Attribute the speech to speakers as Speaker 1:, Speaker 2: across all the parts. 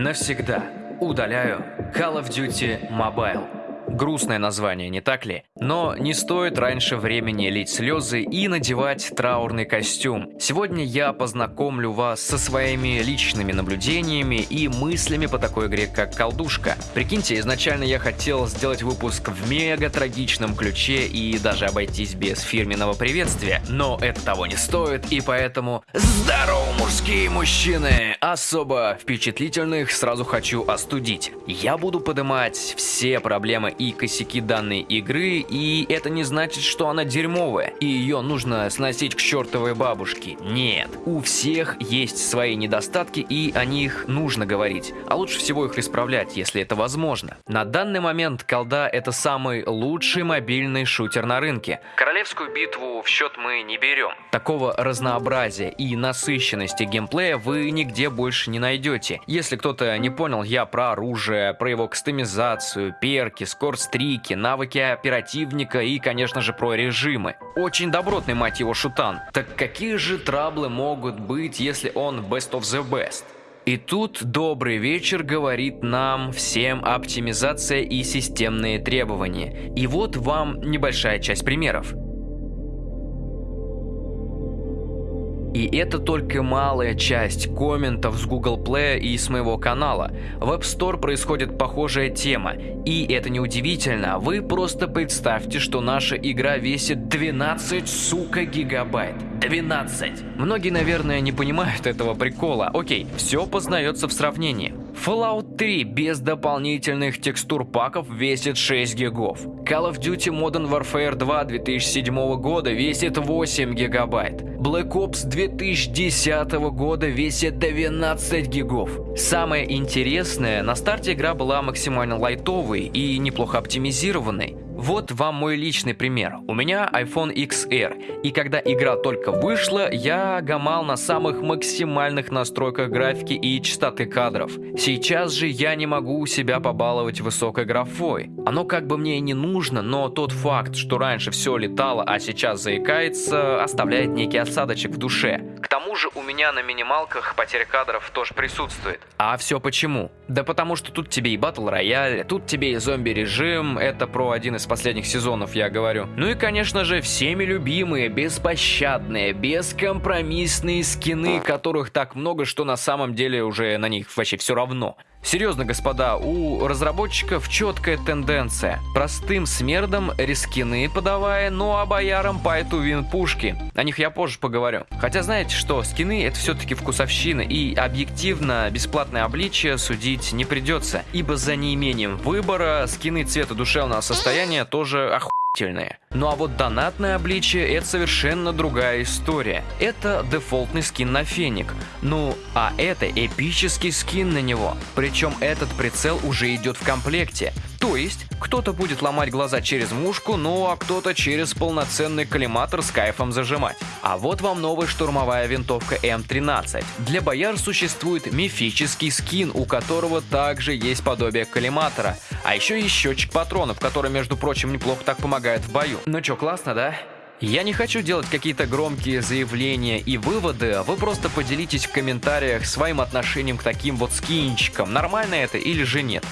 Speaker 1: Навсегда удаляю Call of Duty Mobile. Грустное название, не так ли? Но не стоит раньше времени лить слезы и надевать траурный костюм. Сегодня я познакомлю вас со своими личными наблюдениями и мыслями по такой игре, как «Колдушка». Прикиньте, изначально я хотел сделать выпуск в мега трагичном ключе и даже обойтись без фирменного приветствия, но это того не стоит, и поэтому здорово, мужские мужчины! Особо впечатлительных сразу хочу остудить. Я буду поднимать все проблемы и косяки данной игры, и это не значит, что она дерьмовая, и ее нужно сносить к чертовой бабушке. Нет, у всех есть свои недостатки, и о них нужно говорить, а лучше всего их исправлять, если это возможно. На данный момент колда это самый лучший мобильный шутер на рынке. Королевскую битву в счет мы не берем. Такого разнообразия и насыщенности геймплея вы нигде больше не найдете. Если кто-то не понял, я про оружие, про его кастомизацию, перки, скорость скорстрики, навыки оперативника и, конечно же, про режимы. Очень добротный, мать его, шутан. Так какие же траблы могут быть, если он best of the best? И тут добрый вечер говорит нам всем оптимизация и системные требования. И вот вам небольшая часть примеров. И это только малая часть комментов с Google Play и с моего канала. В App Store происходит похожая тема. И это не удивительно, вы просто представьте, что наша игра весит 12, сука, гигабайт. 12. Многие, наверное, не понимают этого прикола. Окей, все познается в сравнении. Fallout 3 без дополнительных текстур паков весит 6 гигов. Call of Duty Modern Warfare 2 2007 года весит 8 гигабайт. Black Ops 2010 года весит 12 гигов. Самое интересное, на старте игра была максимально лайтовой и неплохо оптимизированной. Вот вам мой личный пример. У меня iPhone XR, и когда игра только вышла, я гамал на самых максимальных настройках графики и частоты кадров. Сейчас же я не могу себя побаловать высокой графой. Оно как бы мне и не нужно, но тот факт, что раньше все летало, а сейчас заикается, оставляет некий осадочек в душе. К тому же у меня на минималках потеря кадров тоже присутствует. А все почему? Да потому что тут тебе и батл рояль, тут тебе и зомби режим, это про один из последних сезонов я говорю. Ну и конечно же всеми любимые, беспощадные, бескомпромиссные скины, которых так много, что на самом деле уже на них вообще все равно. Серьезно, господа, у разработчиков четкая тенденция. Простым смердом рискины подавая, ну а боярам по эту вин пушки. О них я позже поговорю. Хотя знаете что, скины это все-таки вкусовщина, и объективно бесплатное обличие судить не придется, ибо за неимением выбора скины цвета душевного состояния тоже охуенно отвратительные. Ну а вот донатное обличие это совершенно другая история. Это дефолтный скин на феник. Ну, а это эпический скин на него. Причем этот прицел уже идет в комплекте. То есть, кто-то будет ломать глаза через мушку, ну а кто-то через полноценный коллиматор с кайфом зажимать. А вот вам новая штурмовая винтовка М13. Для бояр существует мифический скин, у которого также есть подобие коллиматора. А еще есть счетчик патронов, который, между прочим, неплохо так помогает в бою. Ну чё, классно, да? Я не хочу делать какие-то громкие заявления и выводы, а вы просто поделитесь в комментариях своим отношением к таким вот скинчикам, нормально это или же нет.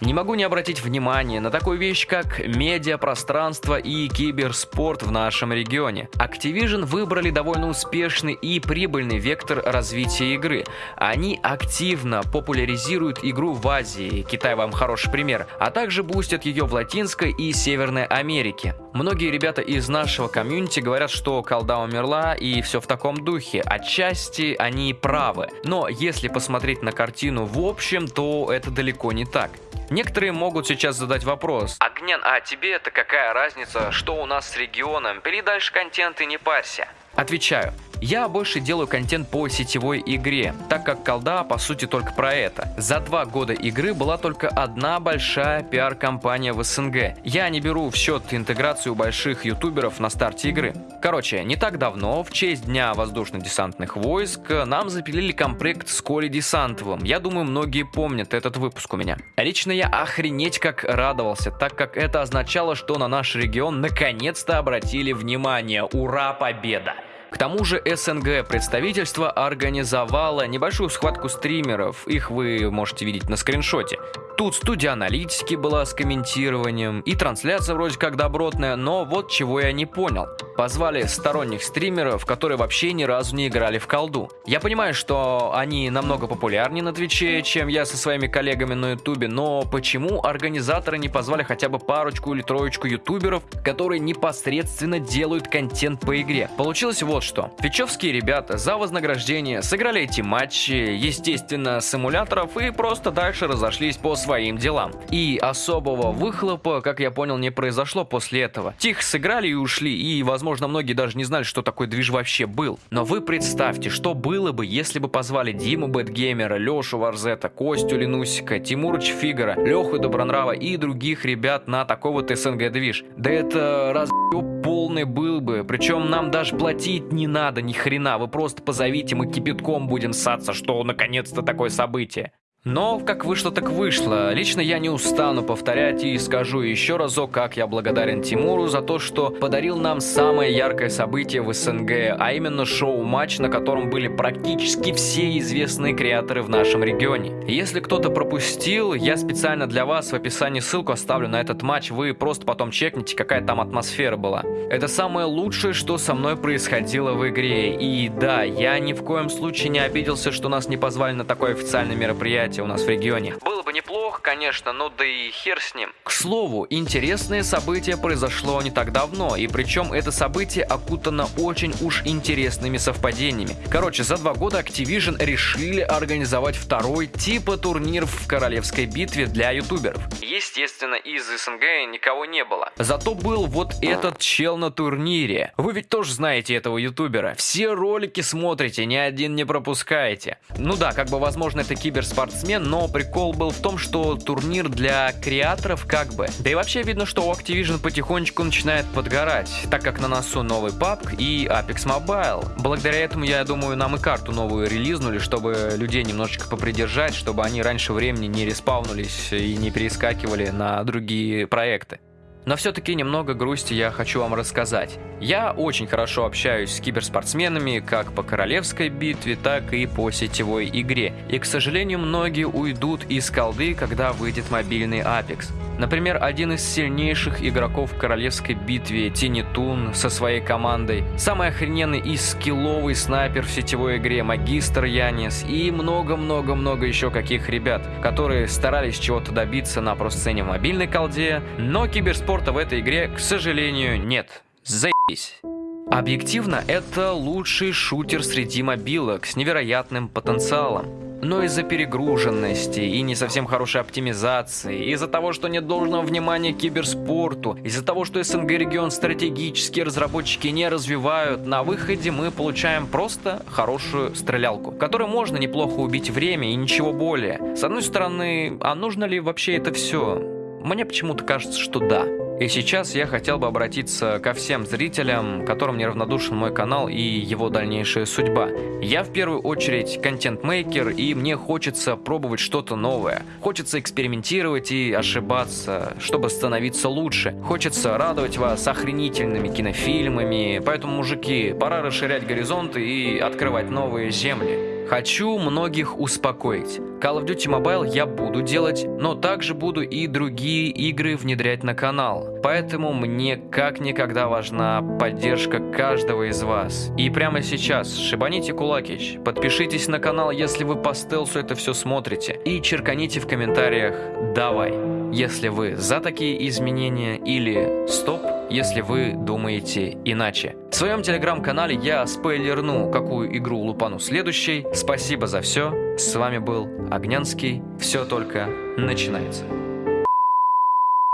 Speaker 1: Не могу не обратить внимание на такую вещь, как медиапространство и киберспорт в нашем регионе. Activision выбрали довольно успешный и прибыльный вектор развития игры. Они активно популяризируют игру в Азии, Китай вам хороший пример, а также бустят ее в Латинской и Северной Америке. Многие ребята из нашего комьюнити говорят, что колда умерла и все в таком духе. Отчасти они правы. Но если посмотреть на картину в общем, то это далеко не так. Некоторые могут сейчас задать вопрос. Огнян, а тебе это какая разница, что у нас с регионом? Пили дальше контент и не парься. Отвечаю. Я больше делаю контент по сетевой игре, так как колда по сути только про это. За два года игры была только одна большая пиар-компания в СНГ. Я не беру в счет интеграцию больших ютуберов на старте игры. Короче, не так давно, в честь Дня воздушно-десантных войск, нам запилили комплект с Коли Десантовым. Я думаю, многие помнят этот выпуск у меня. Лично я охренеть как радовался, так как это означало, что на наш регион наконец-то обратили внимание. Ура, победа! К тому же СНГ представительство организовало небольшую схватку стримеров, их вы можете видеть на скриншоте. Тут студия аналитики была с комментированием, и трансляция вроде как добротная, но вот чего я не понял. Позвали сторонних стримеров, которые вообще ни разу не играли в колду. Я понимаю, что они намного популярнее на Твиче, чем я со своими коллегами на Ютубе, но почему организаторы не позвали хотя бы парочку или троечку ютуберов, которые непосредственно делают контент по игре? Получилось вот что. Твичевские ребята за вознаграждение сыграли эти матчи, естественно, симуляторов и просто дальше разошлись по своим делам. И особого выхлопа, как я понял, не произошло после этого. Тихо сыграли и ушли, и, возможно, многие даже не знали, что такой движ вообще был. Но вы представьте, что было бы, если бы позвали Диму Бэтгеймера, Лешу Варзета, Костю Ленусика, Тимурыч Фигара, Леху Добронрава и других ребят на такой вот СНГ движ. Да это раз полный был бы. Причем нам даже платить не надо ни хрена. Вы просто позовите, мы кипятком будем ссаться, что наконец-то такое событие. Но как вышло, так вышло. Лично я не устану повторять и скажу еще разок, как я благодарен Тимуру за то, что подарил нам самое яркое событие в СНГ, а именно шоу-матч, на котором были практически все известные креаторы в нашем регионе. Если кто-то пропустил, я специально для вас в описании ссылку оставлю на этот матч, вы просто потом чекните, какая там атмосфера была. Это самое лучшее, что со мной происходило в игре. И да, я ни в коем случае не обиделся, что нас не позвали на такое официальное мероприятие, мероприятие у нас в регионе. Было бы неплохо, конечно, но да и хер с ним. К слову, интересное событие произошло не так давно, и причем это событие окутано очень уж интересными совпадениями. Короче, за два года Activision решили организовать второй типа турнир в королевской битве для ютуберов. Естественно, из СНГ никого не было. Зато был вот этот чел на турнире. Вы ведь тоже знаете этого ютубера. Все ролики смотрите, ни один не пропускаете. Ну да, как бы возможно это киберспорт спортсмен, но прикол был в том, что турнир для креаторов как бы. Да и вообще видно, что у Activision потихонечку начинает подгорать, так как на носу новый PUBG и Apex Mobile. Благодаря этому, я думаю, нам и карту новую релизнули, чтобы людей немножечко попридержать, чтобы они раньше времени не респаунулись и не перескакивали на другие проекты. Но все-таки немного грусти я хочу вам рассказать. Я очень хорошо общаюсь с киберспортсменами как по королевской битве, так и по сетевой игре. И, к сожалению, многие уйдут из колды, когда выйдет мобильный Apex. Например, один из сильнейших игроков в королевской битве Тинитун со своей командой, самый охрененный и скилловый снайпер в сетевой игре Магистр Янис и много-много-много еще каких ребят, которые старались чего-то добиться на про-сцене в мобильной колде, но киберспорта в этой игре, к сожалению, нет. Заебись. Объективно, это лучший шутер среди мобилок с невероятным потенциалом. Но из-за перегруженности и не совсем хорошей оптимизации, из-за того, что нет должного внимания к киберспорту, из-за того, что СНГ регион стратегические разработчики не развивают, на выходе мы получаем просто хорошую стрелялку, которой можно неплохо убить время и ничего более. С одной стороны, а нужно ли вообще это все? Мне почему-то кажется, что да. И сейчас я хотел бы обратиться ко всем зрителям, которым неравнодушен мой канал и его дальнейшая судьба. Я в первую очередь контент-мейкер, и мне хочется пробовать что-то новое. Хочется экспериментировать и ошибаться, чтобы становиться лучше. Хочется радовать вас охренительными кинофильмами. Поэтому, мужики, пора расширять горизонты и открывать новые земли. Хочу многих успокоить. Call of Duty Mobile я буду делать, но также буду и другие игры внедрять на канал. Поэтому мне как никогда важна поддержка каждого из вас. И прямо сейчас шибаните кулакич, подпишитесь на канал, если вы по стелсу это все смотрите, и черканите в комментариях «давай», если вы за такие изменения или «стоп», если вы думаете иначе. В своем телеграм-канале я спойлерну, какую игру лупану следующей. Спасибо за все. С вами был Огнянский. Все только начинается.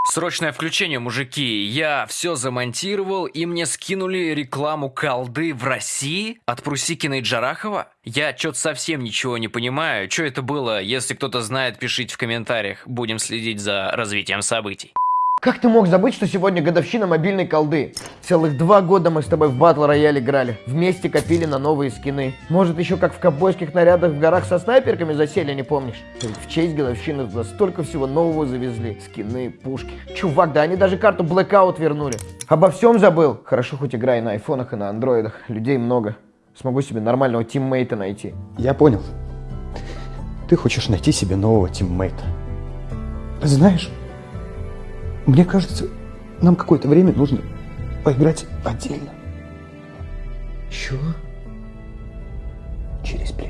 Speaker 1: Срочное включение, мужики. Я все замонтировал, и мне скинули рекламу колды в России от Прусикина и Джарахова. Я что-то совсем ничего не понимаю. Что это было? Если кто-то знает, пишите в комментариях. Будем следить за развитием событий.
Speaker 2: Как ты мог забыть, что сегодня годовщина мобильной колды? Целых два года мы с тобой в батл рояль играли. Вместе копили на новые скины. Может, еще как в ковбойских нарядах в горах со снайперками засели, не помнишь? В честь годовщины туда столько всего нового завезли. Скины, пушки. Чувак, да они даже карту Blackout вернули. Обо всем забыл. Хорошо, хоть играю на айфонах и на андроидах. Людей много. Смогу себе нормального тиммейта найти.
Speaker 3: Я понял. Ты хочешь найти себе нового тиммейта. Знаешь, мне кажется, нам какое-то время нужно поиграть отдельно.
Speaker 2: Чего?
Speaker 3: Через плечо.